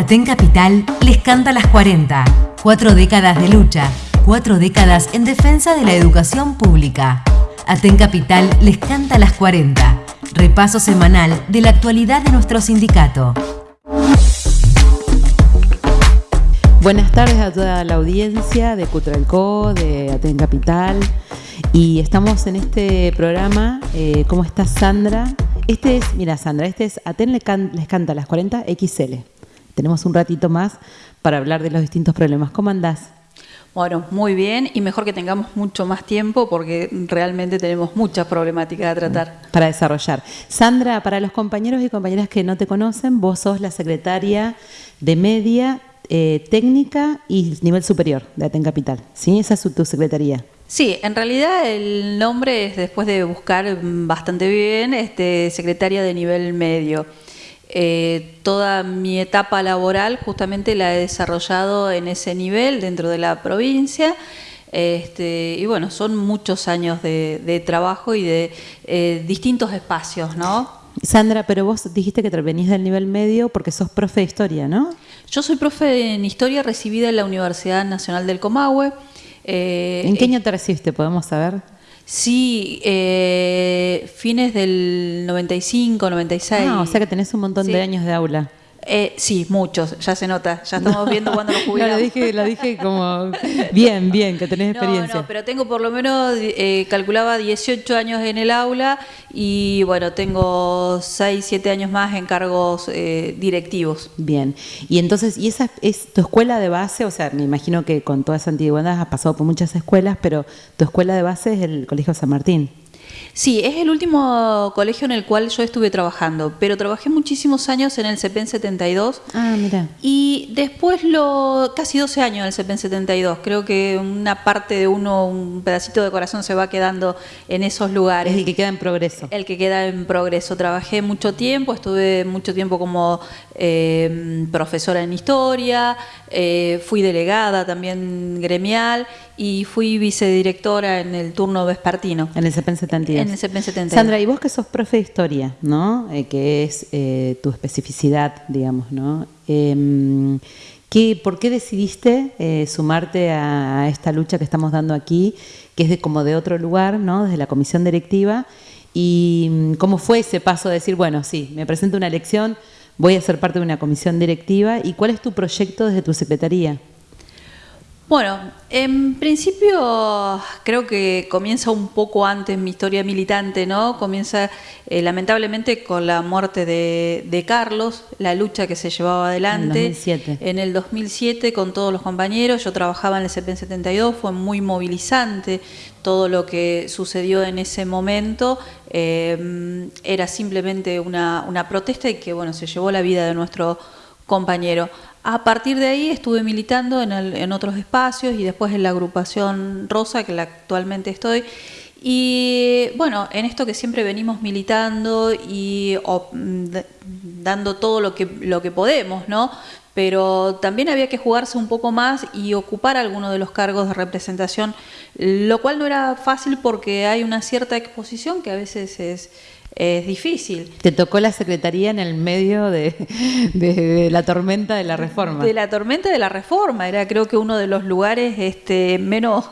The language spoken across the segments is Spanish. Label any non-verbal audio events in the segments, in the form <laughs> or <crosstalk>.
Aten Capital les canta las 40. Cuatro décadas de lucha, cuatro décadas en defensa de la educación pública. Aten Capital les canta las 40. Repaso semanal de la actualidad de nuestro sindicato. Buenas tardes a toda la audiencia de Cutralco, de Aten Capital. Y estamos en este programa. Eh, ¿Cómo estás, Sandra? Este es, mira, Sandra, este es Aten les, canta las 40 XL. Tenemos un ratito más para hablar de los distintos problemas. ¿Cómo andás? Bueno, muy bien y mejor que tengamos mucho más tiempo porque realmente tenemos muchas problemáticas a tratar. Para desarrollar. Sandra, para los compañeros y compañeras que no te conocen, vos sos la secretaria de Media, eh, Técnica y Nivel Superior de Aten Capital. ¿Sí? Esa es tu secretaría. Sí, en realidad el nombre es, después de buscar bastante bien, este, secretaria de nivel medio. Eh, toda mi etapa laboral justamente la he desarrollado en ese nivel dentro de la provincia. Este, y bueno, son muchos años de, trabajo y de eh, distintos espacios, ¿no? Sandra, pero vos dijiste que venís del nivel medio porque sos profe de historia, ¿no? Yo soy profe en historia recibida en la Universidad Nacional del Comahue. Eh, ¿En qué año te recibiste? ¿Podemos saber? Sí, eh, fines del 95, 96. Ah, o sea que tenés un montón de años de aula. Eh, sí, muchos, ya se nota, ya estamos viendo cuándo nos jubilamos. <laughs> No, lo dije, lo dije como bien, bien, que tenés experiencia. No, no, pero tengo por lo menos, eh, calculaba 18 años en el aula y bueno, tengo 6, 7 años más en cargos eh, directivos. Bien, y entonces, ¿y esa es tu escuela de base? O sea, me imagino que con toda esa antigüedad has pasado por muchas escuelas, pero tu escuela de base es el Colegio San Martín. Sí, es el último colegio en el cual yo estuve trabajando, pero trabajé muchísimos años en el CEPEN 72. Ah, mira. Y después lo casi 12 años en el CEPEN 72. Creo que una parte de uno, un pedacito de corazón se va quedando en esos lugares. Es el que queda en progreso. El que queda en progreso. Trabajé mucho tiempo, estuve mucho tiempo como eh, profesora en historia, eh, fui delegada también gremial y fui vicedirectora en el turno vespertino. En el CEPEN 72. En el CEPEN 72. Sandra, y vos que sos profe de historia, ¿no? Eh, que es eh, tu especificidad, digamos, ¿no? Em, ¿Por qué decidiste eh, sumarte a, esta lucha que estamos dando aquí, que es de, como de otro lugar, ¿no? Desde la comisión directiva. ¿Y mm, cómo fue ese paso de decir, bueno, sí, me presento una elección, voy a ser parte de una comisión directiva? ¿Y cuál es tu proyecto desde tu secretaría? Bueno, en principio creo que comienza un poco antes mi historia militante, ¿no? Comienza eh, lamentablemente con la muerte de, Carlos, la lucha que se llevaba adelante. En el 2007. En el 2007 con todos los compañeros, yo trabajaba en el CPN 72, fue muy movilizante todo lo que sucedió en ese momento. Eh, era simplemente una, una protesta y que, bueno, se llevó la vida de nuestro compañero. A partir de ahí estuve militando en, otros espacios y después en la agrupación Rosa, que la actualmente estoy. Y bueno, en esto que siempre venimos militando y mm, dando todo lo que, lo que podemos, ¿no? Pero también había que jugarse un poco más y ocupar algunos de los cargos de representación, lo cual no era fácil porque hay una cierta exposición que a veces es, es difícil. Te tocó la secretaría en el medio de, la tormenta de la reforma. De la tormenta de la reforma, era creo que uno de los lugares este, menos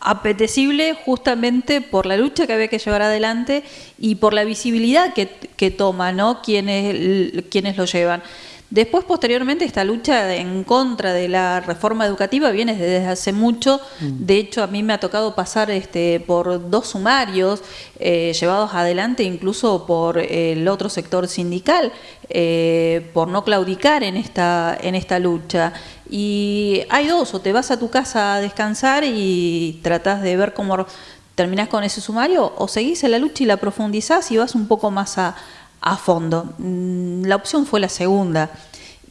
apetecible justamente por la lucha que había que llevar adelante y por la visibilidad que, que toma, ¿no? Quienes, quienes lo llevan. Después, posteriormente, esta lucha en contra de la reforma educativa viene desde hace mucho. Mm. De hecho, a mí me ha tocado pasar este, por dos sumarios eh, llevados adelante incluso por el otro sector sindical, eh, por no claudicar en esta, en esta lucha. Y hay dos, o te vas a tu casa a descansar y tratás de ver cómo terminás con ese sumario, o seguís en la lucha y la profundizás y vas un poco más a a fondo. Mm, la opción fue la segunda.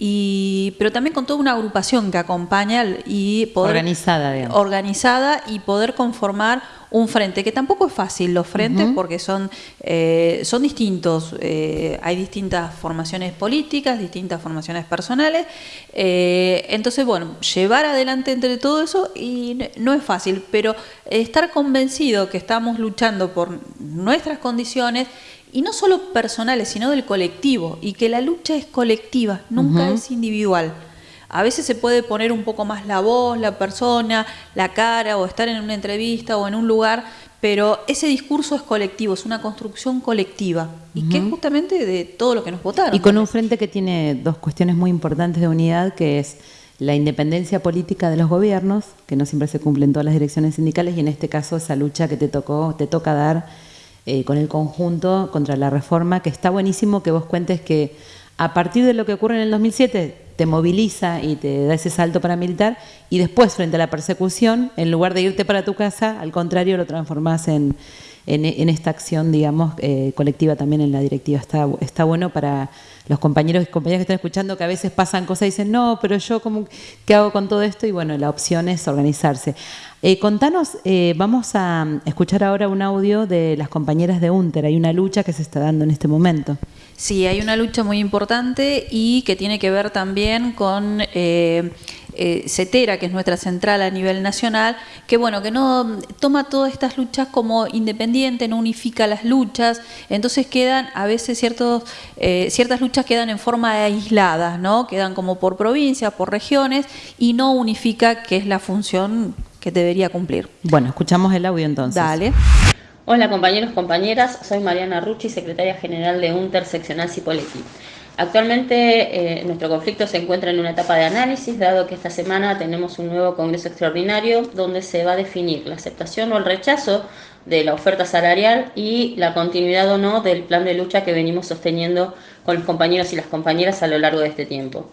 Y, pero también con toda una agrupación que acompaña y poder, organizada, digamos. organizada y poder conformar un frente, que tampoco es fácil los frentes porque son, eh, son distintos, eh, hay distintas formaciones políticas, distintas formaciones personales, eh, entonces bueno, llevar adelante entre todo eso y no es fácil, pero estar convencido que estamos luchando por nuestras condiciones y no solo personales, sino del colectivo, y que la lucha es colectiva, nunca es individual. A veces se puede poner un poco más la voz, la persona, la cara, o estar en una entrevista o en un lugar, pero ese discurso es colectivo, es una construcción colectiva, y que es justamente de todo lo que nos votaron. Y con un frente que tiene dos cuestiones muy importantes de unidad, que es la independencia política de los gobiernos, que no siempre se cumplen todas las direcciones sindicales, y en este caso esa lucha que te tocó, te toca dar eh, con el conjunto contra la reforma, que está buenísimo que vos cuentes que a partir de lo que ocurre en el 2007 te moviliza y te da ese salto paramilitar y después frente a la persecución, en lugar de irte para tu casa, al contrario lo transformás en, en, esta acción, digamos, eh, colectiva también en la directiva. Está, está bueno para los compañeros y compañeras que están escuchando que a veces pasan cosas y dicen, no, pero yo, como, ¿qué hago con todo esto? Y bueno, la opción es organizarse. Eh, contanos, eh, vamos a escuchar ahora un audio de las compañeras de UNTER. Hay una lucha que se está dando en este momento. Sí, hay una lucha muy importante y que tiene que ver también con eh, CETERA, que es nuestra central a nivel nacional, que bueno, que no toma todas estas luchas como independiente, no unifica las luchas, entonces quedan a veces ciertos, eh, ciertas luchas quedan en forma aislada, ¿no? Quedan como por provincias, por regiones y no unifica que es la función que debería cumplir. Bueno, escuchamos el audio entonces. Dale. Hola compañeros, compañeras, soy Mariana Rucci, secretaria general de UNTER Seccional Cipolletti. Actualmente eh, nuestro conflicto se encuentra en una etapa de análisis, dado que esta semana tenemos un nuevo Congreso Extraordinario donde se va a definir la aceptación o el rechazo de la oferta salarial y la continuidad o no del plan de lucha que venimos sosteniendo con los compañeros y las compañeras a lo largo de este tiempo.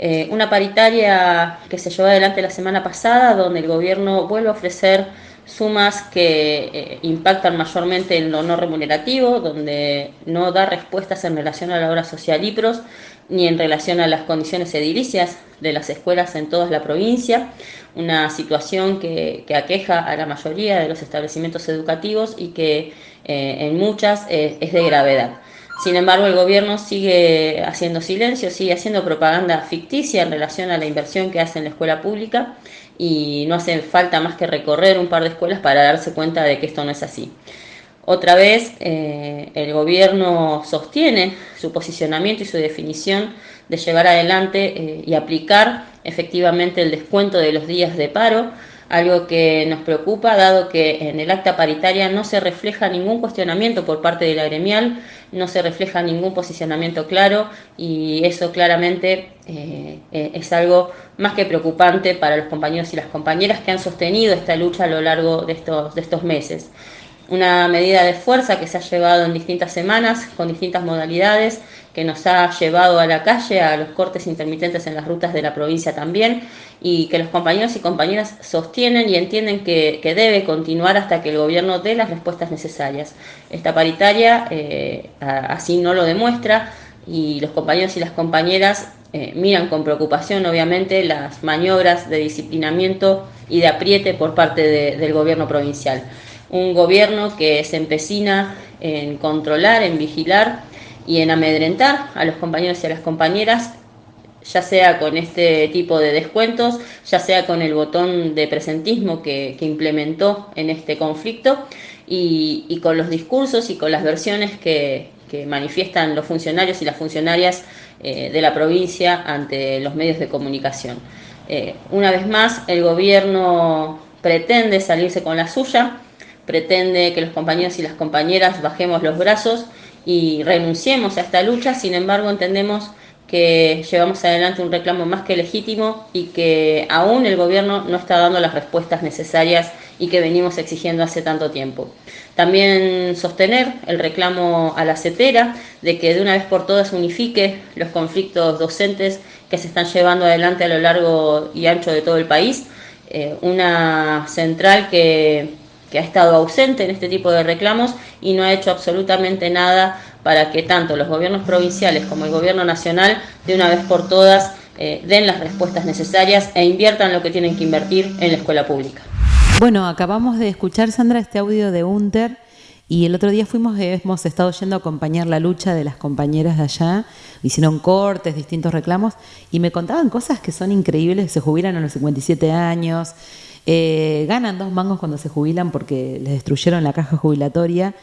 Eh, una paritaria que se llevó adelante la semana pasada, donde el gobierno vuelve a ofrecer sumas que eh, impactan mayormente en lo no remunerativo, donde no da respuestas en relación a la obra social IPROS ni en relación a las condiciones edilicias de las escuelas en toda la provincia, una situación que, aqueja a la mayoría de los establecimientos educativos y que eh, en muchas eh, es de gravedad. Sin embargo, el gobierno sigue haciendo silencio, sigue haciendo propaganda ficticia en relación a la inversión que hace en la escuela pública y no hace falta más que recorrer un par de escuelas para darse cuenta de que esto no es así. Otra vez, eh, el gobierno sostiene su posicionamiento y su definición de llevar adelante eh, y aplicar efectivamente el descuento de los días de paro, algo que nos preocupa dado que en el acta paritaria no se refleja ningún cuestionamiento por parte de la gremial, no se refleja ningún posicionamiento claro y eso claramente eh, es algo más que preocupante para los compañeros y las compañeras que han sostenido esta lucha a lo largo de estos, de estos meses. Una medida de fuerza que se ha llevado en distintas semanas, con distintas modalidades, que nos ha llevado a la calle, a los cortes intermitentes en las rutas de la provincia también, y que los compañeros y compañeras sostienen y entienden que, debe continuar hasta que el gobierno dé las respuestas necesarias. Esta paritaria eh, así no lo demuestra y los compañeros y las compañeras eh, miran con preocupación, obviamente, las maniobras de disciplinamiento y de apriete por parte del gobierno provincial un gobierno que se empecina en controlar, en vigilar y en amedrentar a los compañeros y a las compañeras, ya sea con este tipo de descuentos, ya sea con el botón de presentismo que, implementó en este conflicto y, con los discursos y con las versiones que, manifiestan los funcionarios y las funcionarias eh, de la provincia ante los medios de comunicación. Eh, una vez más, el gobierno pretende salirse con la suya, pretende que los compañeros y las compañeras bajemos los brazos y renunciemos a esta lucha, sin embargo entendemos que llevamos adelante un reclamo más que legítimo y que aún el gobierno no está dando las respuestas necesarias y que venimos exigiendo hace tanto tiempo. También sostener el reclamo a la CETERA de que de una vez por todas unifique los conflictos docentes que se están llevando adelante a lo largo y ancho de todo el país. Eh, una central que que ha estado ausente en este tipo de reclamos y no ha hecho absolutamente nada para que tanto los gobiernos provinciales como el gobierno nacional de una vez por todas eh, den las respuestas necesarias e inviertan lo que tienen que invertir en la escuela pública. Bueno, acabamos de escuchar, Sandra, este audio de UNTER y el otro día fuimos, hemos estado yendo a acompañar la lucha de las compañeras de allá, hicieron cortes, distintos reclamos, y me contaban cosas que son increíbles, se jubilan a los 57 años, eh, ganan dos mangos cuando se jubilan porque les destruyeron la caja jubilatoria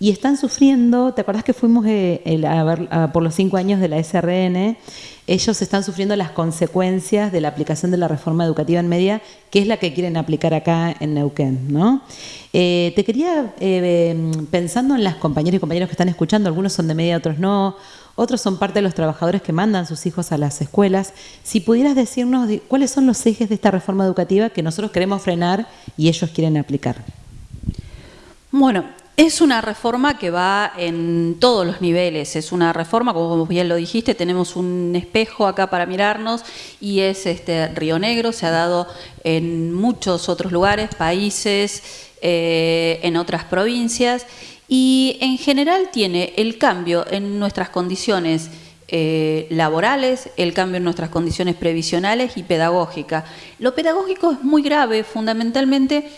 y están sufriendo, ¿te acordás que fuimos eh, a ver, por los cinco años de la SRN? Ellos están sufriendo las consecuencias de la aplicación de la reforma educativa en media, que es la que quieren aplicar acá en Neuquén, ¿no? Eh, te quería, eh, pensando en las compañeras y compañeros que están escuchando, algunos son de media, otros no, otros son parte de los trabajadores que mandan sus hijos a las escuelas, si pudieras decirnos cuáles son los ejes de esta reforma educativa que nosotros queremos frenar y ellos quieren aplicar. Bueno, es una reforma que va en todos los niveles, es una reforma, como bien lo dijiste, tenemos un espejo acá para mirarnos y es este Río Negro, se ha dado en muchos otros lugares, países, eh, en otras provincias y en general tiene el cambio en nuestras condiciones eh, laborales, el cambio en nuestras condiciones previsionales y pedagógicas. Lo pedagógico es muy grave, fundamentalmente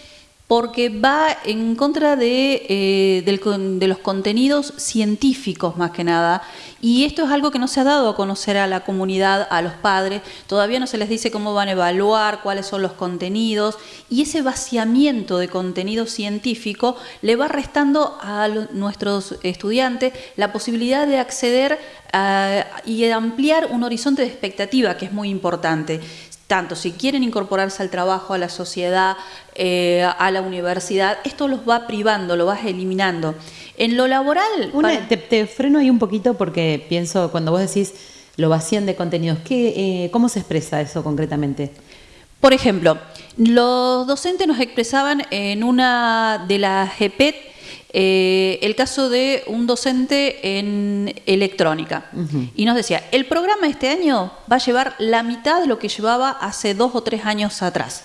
porque va en contra de, eh, de, los contenidos científicos más que nada. Y esto es algo que no se ha dado a conocer a la comunidad, a los padres. Todavía no se les dice cómo van a evaluar, cuáles son los contenidos. Y ese vaciamiento de contenido científico le va restando a nuestros estudiantes la posibilidad de acceder y ampliar un horizonte de expectativa, que es muy importante tanto si quieren incorporarse al trabajo, a la sociedad, eh, a la universidad, esto los va privando, lo vas eliminando. En lo laboral... te, freno ahí un poquito porque pienso, cuando vos decís lo vacían de contenidos, ¿qué, eh, ¿cómo se expresa eso concretamente? Por ejemplo, los docentes nos expresaban en una de las GPET eh, el caso de un docente en electrónica. Y nos decía, el programa este año va a llevar la mitad de lo que llevaba hace dos o tres años atrás.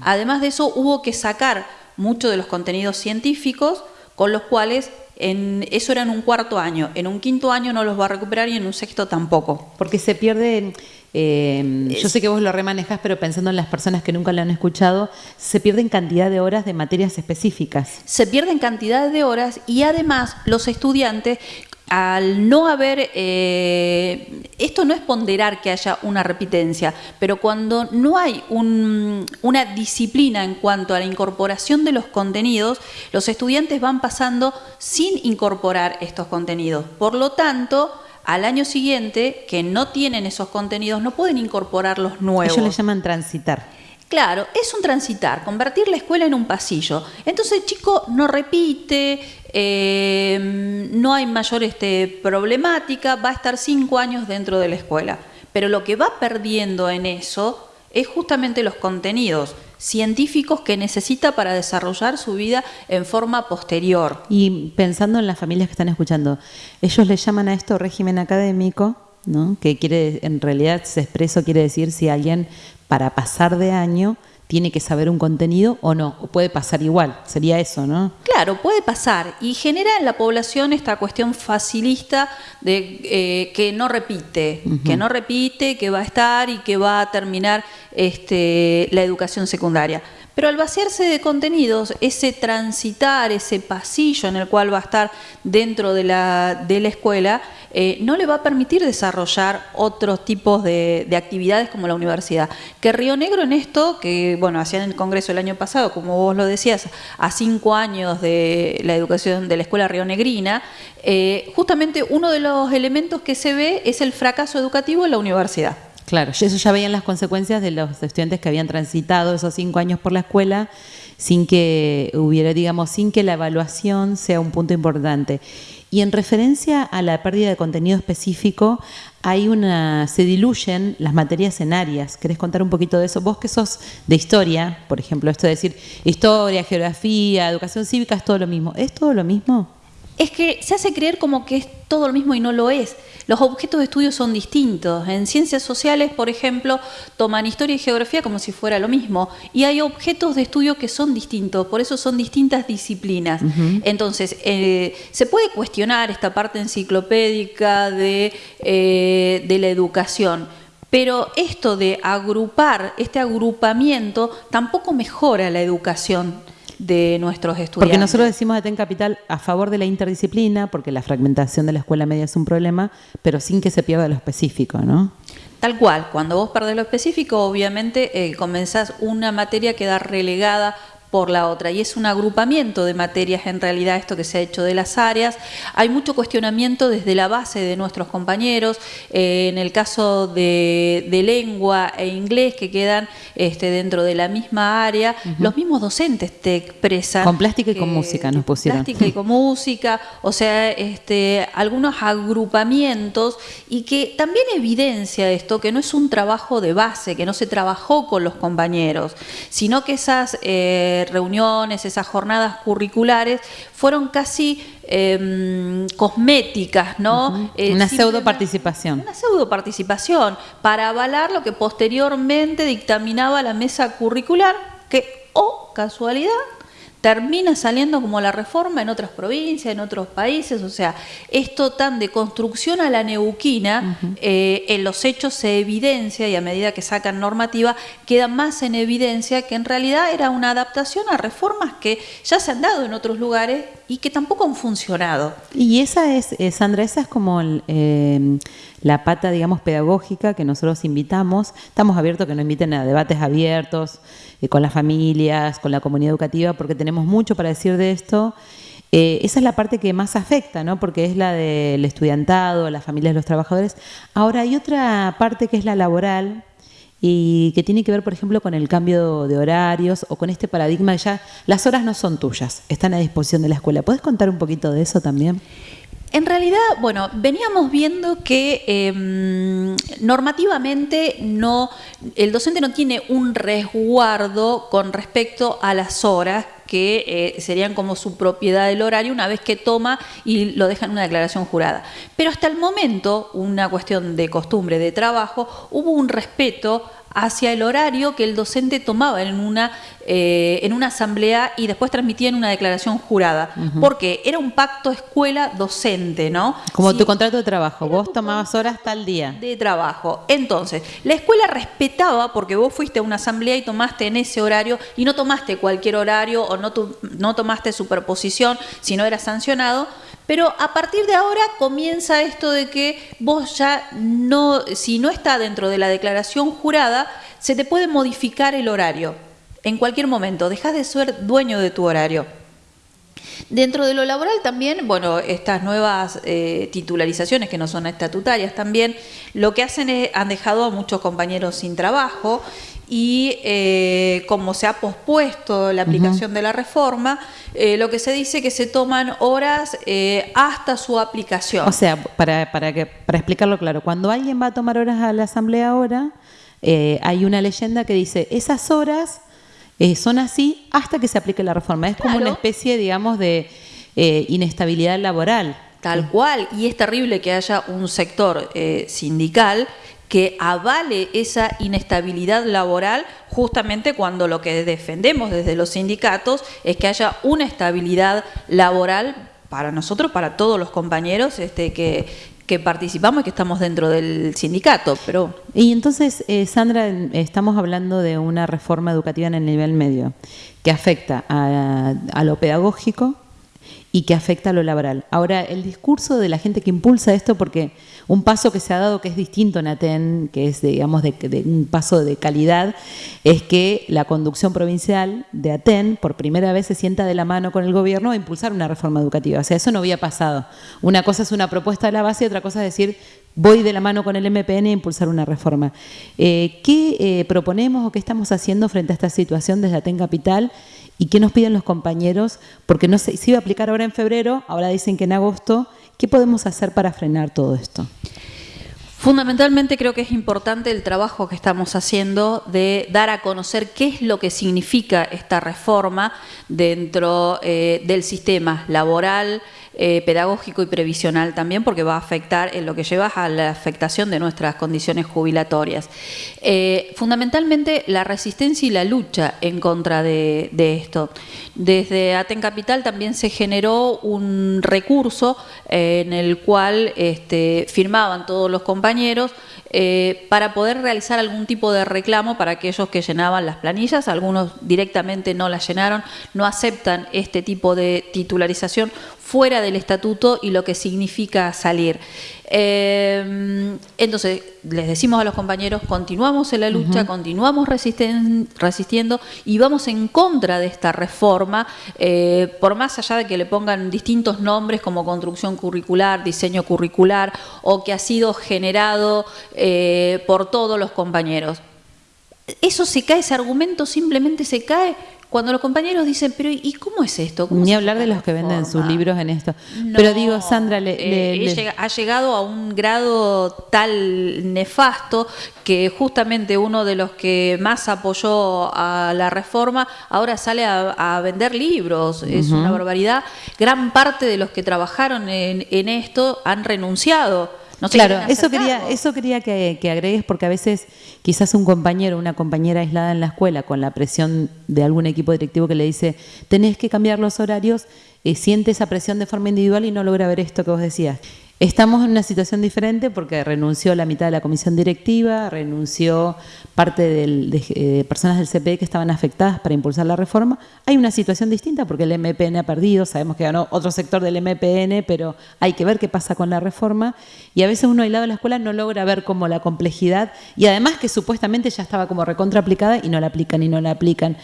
Además de eso, hubo que sacar muchos de los contenidos científicos con los cuales en, eso era en un cuarto año, en un quinto año no los va a recuperar y en un sexto tampoco. Porque se pierde eh, yo sé que vos lo remanejas, pero pensando en las personas que nunca lo han escuchado, se pierden cantidad de horas de materias específicas. Se pierden cantidad de horas y además los estudiantes al no haber, eh, esto no es ponderar que haya una repitencia, pero cuando no hay una disciplina en cuanto a la incorporación de los contenidos, los estudiantes van pasando sin incorporar estos contenidos. Por lo tanto, al año siguiente, que no tienen esos contenidos, no pueden incorporar los nuevos. Ellos le llaman transitar. Claro, es un transitar, convertir la escuela en un pasillo. Entonces el chico no repite, eh, no hay mayor este, problemática, va a estar cinco años dentro de la escuela. Pero lo que va perdiendo en eso es justamente los contenidos científicos que necesita para desarrollar su vida en forma posterior. Y pensando en las familias que están escuchando, ellos le llaman a esto régimen académico, ¿no? que quiere, en realidad se expreso quiere decir si alguien para pasar de año tiene que saber un contenido o no, o puede pasar igual, sería eso, ¿no? Claro, puede pasar y genera en la población esta cuestión facilista de eh, que no repite, que no repite, que va a estar y que va a terminar este, la educación secundaria. Pero al vaciarse de contenidos, ese transitar, ese pasillo en el cual va a estar dentro de la, de la escuela, eh, no le va a permitir desarrollar otros tipos de, actividades como la universidad. Que Río Negro en esto, que bueno, hacían el Congreso el año pasado, como vos lo decías, a cinco años de la educación de la Escuela Río Negrina, eh, justamente uno de los elementos que se ve es el fracaso educativo en la universidad. Claro, eso ya veían las consecuencias de los estudiantes que habían transitado esos cinco años por la escuela sin que hubiera, digamos, sin que la evaluación sea un punto importante. Y en referencia a la pérdida de contenido específico, hay una, se diluyen las materias en áreas. ¿Querés contar un poquito de eso? Vos que sos de historia, por ejemplo, esto de decir historia, geografía, educación cívica, es todo lo mismo. ¿Es todo lo mismo? Es que se hace creer como que es todo lo mismo y no lo es. Los objetos de estudio son distintos. En ciencias sociales, por ejemplo, toman historia y geografía como si fuera lo mismo. Y hay objetos de estudio que son distintos, por eso son distintas disciplinas. Entonces, eh, se puede cuestionar esta parte enciclopédica de, eh, de la educación. Pero esto de agrupar, este agrupamiento, tampoco mejora la educación de nuestros estudiantes. Porque nosotros decimos de TEN Capital a favor de la interdisciplina, porque la fragmentación de la escuela media es un problema, pero sin que se pierda lo específico, ¿no? Tal cual, cuando vos perdés lo específico, obviamente eh, comenzás una materia que da relegada por la otra. Y es un agrupamiento de materias en realidad esto que se ha hecho de las áreas. Hay mucho cuestionamiento desde la base de nuestros compañeros, eh, en el caso de, lengua e inglés que quedan este, dentro de la misma área, los mismos docentes te expresan. Con plástica y con música nos pusieron. Plástica y con música, o sea, este, algunos agrupamientos y que también evidencia esto, que no es un trabajo de base, que no se trabajó con los compañeros, sino que esas... Eh, reuniones, esas jornadas curriculares, fueron casi em, cosméticas, ¿no? Eh, una pseudo participación. Una pseudo participación para avalar lo que posteriormente dictaminaba la mesa curricular, que, oh, casualidad, termina saliendo como la reforma en otras provincias, en otros países, o sea, esto tan de construcción a la neuquina, eh, en los hechos se evidencia y a medida que sacan normativa queda más en evidencia que en realidad era una adaptación a reformas que ya se han dado en otros lugares y que tampoco han funcionado. Y esa es, eh, Sandra, esa es como eh, la pata, digamos, pedagógica que nosotros invitamos. Estamos abiertos que nos inviten a debates abiertos eh, con las familias, con la comunidad educativa, porque tenemos mucho para decir de esto. Eh, esa es la parte que más afecta, ¿no? porque es la del estudiantado, las familias de los trabajadores. Ahora hay otra parte que es la laboral y que tiene que ver, por ejemplo, con el cambio de horarios o con este paradigma de ya las horas no son tuyas, están a disposición de la escuela. ¿Puedes contar un poquito de eso también? En realidad, bueno, veníamos viendo que em, normativamente no, el docente no tiene un resguardo con respecto a las horas que eh, serían como su propiedad del horario una vez que toma y lo deja en una declaración jurada. Pero hasta el momento, una cuestión de costumbre, de trabajo, hubo un respeto hacia el horario que el docente tomaba en una, eh, en una asamblea y después transmitía en una declaración jurada. Porque era un pacto escuela-docente, ¿no? Como tu contrato de trabajo, vos tomabas horas tal día. De trabajo. Entonces, la escuela respetaba, porque vos fuiste a una asamblea y tomaste en ese horario y no tomaste cualquier horario o no, no tomaste superposición si no era sancionado, pero a partir de ahora comienza esto de que vos ya no, si no está dentro de la declaración jurada, se te puede modificar el horario en cualquier momento, dejas de ser dueño de tu horario. Dentro de lo laboral también, bueno, estas nuevas eh, titularizaciones que no son estatutarias también, lo que hacen es, han dejado a muchos compañeros sin trabajo y eh, como se ha pospuesto la aplicación de la reforma, eh, lo que se dice que se toman horas hasta su aplicación. O sea, para, para, que, para explicarlo claro, cuando alguien va a tomar horas a la asamblea ahora, hay una leyenda que dice, esas horas eh, son así hasta que se aplique la reforma. Es como una especie, digamos, de eh, inestabilidad laboral. Tal cual, y es terrible que haya un sector eh, sindical que avale esa inestabilidad laboral justamente cuando lo que defendemos desde los sindicatos es que haya una estabilidad laboral para nosotros, para todos los compañeros este, que, que participamos y que estamos dentro del sindicato. Pero... Y entonces, eh, Sandra, estamos hablando de una reforma educativa en el nivel medio que afecta a, a lo pedagógico y que afecta a lo laboral. Ahora, el discurso de la gente que impulsa esto, porque un paso que se ha dado que es distinto en Aten, que es, digamos, de, un paso de calidad, es que la conducción provincial de Aten por primera vez se sienta de la mano con el gobierno a impulsar una reforma educativa. O sea, eso no había pasado. Una cosa es una propuesta de la base y otra cosa es decir, voy de la mano con el MPN a impulsar una reforma. Eh, ¿Qué eh, proponemos o qué estamos haciendo frente a esta situación desde Aten Capital? ¿Y qué nos piden los compañeros? Porque no se, se iba a aplicar ahora en febrero, ahora dicen que en agosto ¿Qué podemos hacer para frenar todo esto? Fundamentalmente creo que es importante el trabajo que estamos haciendo de dar a conocer qué es lo que significa esta reforma dentro eh, del sistema laboral, eh, pedagógico y previsional también, porque va a afectar en lo que lleva a la afectación de nuestras condiciones jubilatorias. Eh, fundamentalmente la resistencia y la lucha en contra de, esto. Desde Aten Capital también se generó un recurso eh, en el cual este, firmaban todos los compañeros para poder realizar algún tipo de reclamo para aquellos que llenaban las planillas, algunos directamente no las llenaron, no aceptan este tipo de titularización fuera del estatuto y lo que significa salir. Eh, entonces, les decimos a los compañeros, continuamos en la lucha, continuamos resistiendo y vamos en contra de esta reforma, eh, por más allá de que le pongan distintos nombres como construcción curricular, diseño curricular, o que ha sido generado eh, por todos los compañeros. Eso se cae, ese argumento simplemente se cae cuando los compañeros dicen, pero ¿y cómo es esto? Ni hablar de los que venden sus libros en esto. pero digo, Sandra, le, eh, ha llegado a un grado tal nefasto que justamente uno de los que más apoyó a la reforma ahora sale a, vender libros. Es una barbaridad. Gran parte de los que trabajaron en, en esto han renunciado claro, eso quería, eso quería que, agregues porque a veces quizás un compañero o una compañera aislada en la escuela con la presión de algún equipo directivo que le dice tenés que cambiar los horarios, eh, siente esa presión de forma individual y no logra ver esto que vos decías. Estamos en una situación diferente porque renunció la mitad de la comisión directiva, renunció parte de eh, personas del CPE que estaban afectadas para impulsar la reforma. Hay una situación distinta porque el MPN ha perdido, sabemos que ganó otro sector del MPN, pero hay que ver qué pasa con la reforma. Y a veces uno aislado de la escuela no logra ver como la complejidad y además que supuestamente ya estaba como recontra aplicada y no la aplican y no la aplican.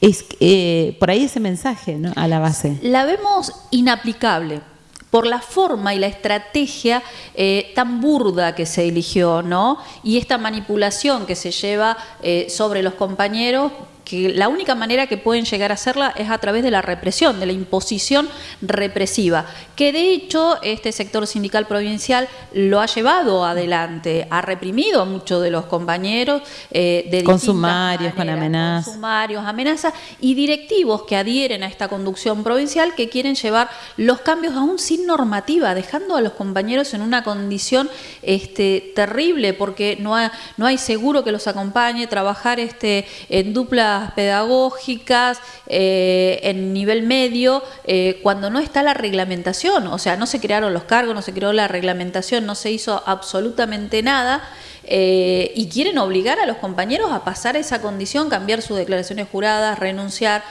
Es eh, por ahí ese mensaje ¿no? a la base. La vemos inaplicable por la forma y la estrategia eh, tan burda que se eligió, ¿no? Y esta manipulación que se lleva eh, sobre los compañeros que la única manera que pueden llegar a hacerla es a través de la represión, de la imposición represiva, que de hecho este sector sindical provincial lo ha llevado adelante, ha reprimido a muchos de los compañeros eh, de con sumarios, con amenazas. Con sumarios, amenazas y directivos que adhieren a esta conducción provincial que quieren llevar los cambios aún sin normativa, dejando a los compañeros en una condición este, terrible porque no, no hay seguro que los acompañe, trabajar este, en dupla pedagógicas eh, en nivel medio eh, cuando no está la reglamentación, o sea, no se crearon los cargos, no se creó la reglamentación, no se hizo absolutamente nada. Eh, y quieren obligar a los compañeros a pasar esa condición, cambiar sus declaraciones juradas, renunciar.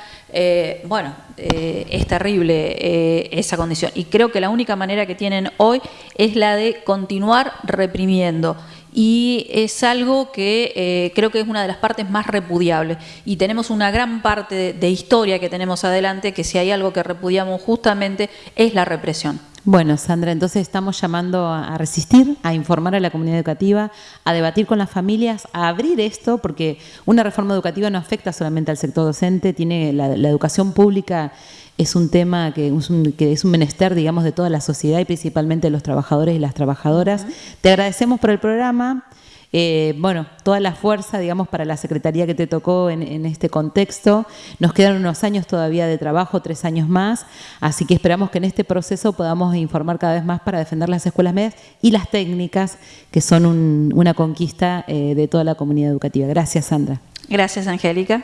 bueno, es terrible esa condición. Y creo que la única manera que tienen hoy es la de continuar reprimiendo y es algo que eh, creo que es una de las partes más repudiables. Y tenemos una gran parte de, historia que tenemos adelante que si hay algo que repudiamos justamente es la represión. Bueno, Sandra, entonces estamos llamando a resistir, a informar a la comunidad educativa, a debatir con las familias, a abrir esto, porque una reforma educativa no afecta solamente al sector docente, tiene la, la educación pública es un tema que es un, que es un menester, digamos, de toda la sociedad y principalmente de los trabajadores y las trabajadoras. Te agradecemos por el programa. Eh, bueno, toda la fuerza, digamos, para la Secretaría que te tocó en, este contexto. Nos quedan unos años todavía de trabajo, tres años más, así que esperamos que en este proceso podamos informar cada vez más para defender las escuelas medias y las técnicas, que son una conquista eh, de toda la comunidad educativa. Gracias, Sandra. Gracias, Angélica.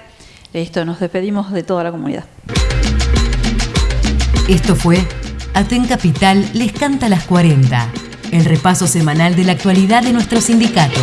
Listo, nos despedimos de toda la comunidad. Esto fue Aten Capital les canta las 40, el repaso semanal de la actualidad de nuestro sindicato.